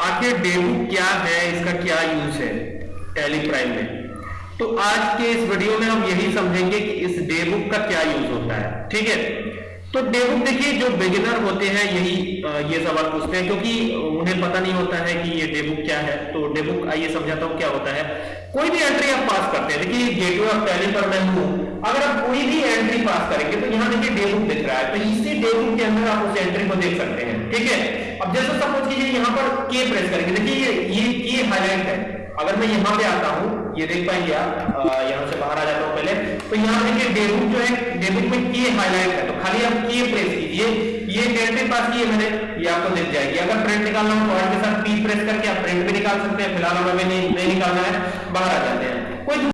आखिर डेबुक क्या है, इसका क्या यूज़ है टैली प्राइम में। तो आज के इस वीडियो में हम यही समझेंगे कि इस डेबुक का क्या यूज़ होता है, ठीक है? तो डेबुक देखिए, जो बिगिनर होते हैं, यही ये सवाल पूछते हैं, क्योंकि उन्हें पता नहीं होता है कि ये डेबुक क्या है। तो डेबुक आइए समझाता हूँ क्या होता है। कोई भी एंट्री आप पास करते हैं, देखिए गेटवे ऑफ़ टैली पर मैं हूँ। अगर आप कोई भी एंट्री पास करेंगे तो यहाँ देखिए डेबुक दिख रहा है। तो इसी डेबुक के अंदर आप उस एंट्री को देख सकते हैं, ठीक है? अब जैसे सपोज़ कीजिए यहाँ पर के प्रेस करेंगे। देखिए ये ये के हाईलाइट है। अगर मैं यहाँ पे आता हूँ ये देख पाएँगे आप यहाँ से बाहर आ जाता हूँ पहले। तो यहाँ देखिए डेबुक जो है डेबुक में के हाईलाइट है। तो खाली आप के प्रेस कीजिए। ये पास की है मैंने ये आपको दिख जाएगी। अगर प्रिंट निकालना हो तो के साथ पी प्रेस करके आप प्रिंट भी निकाल सकते हैं। फ़िलहाल हमें नहीं, नहीं निकालना है। बाहर आ जाते हैं। कोई